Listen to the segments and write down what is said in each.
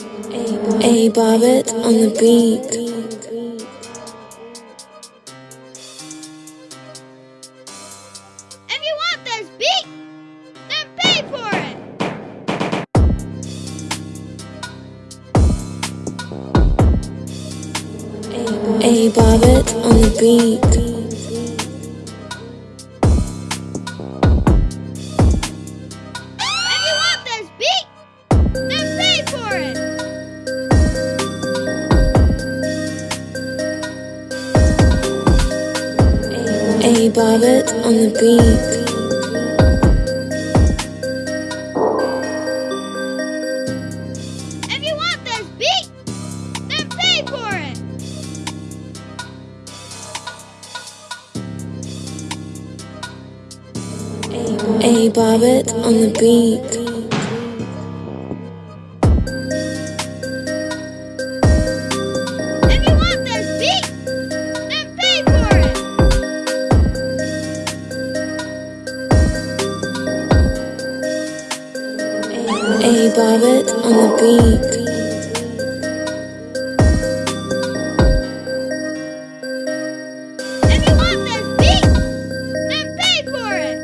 A Bobbit on the beat. If you want this beat, then pay for it. A Bobbit on the beat. A Bobbit on the beat. If you want this beat, then pay for it. A Bobbit on the beat. A Bobbit on the beat. If you want this beat, then pay for it.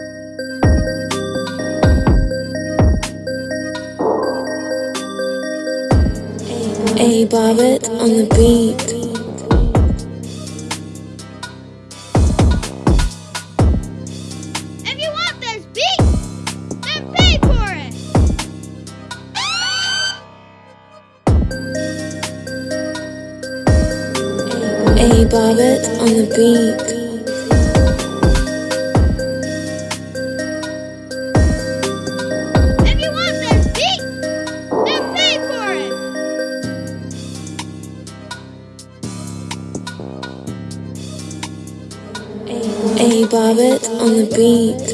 A Bobbit on the beat. A Bobbit on the beat. If you want this beat, then pay for it. A Bobbit on the beat.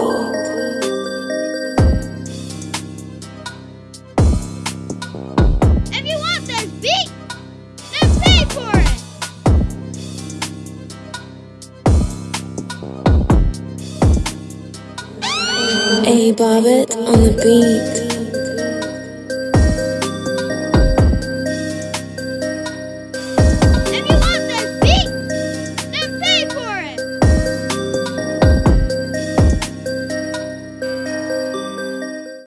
A Bobbit on the beat.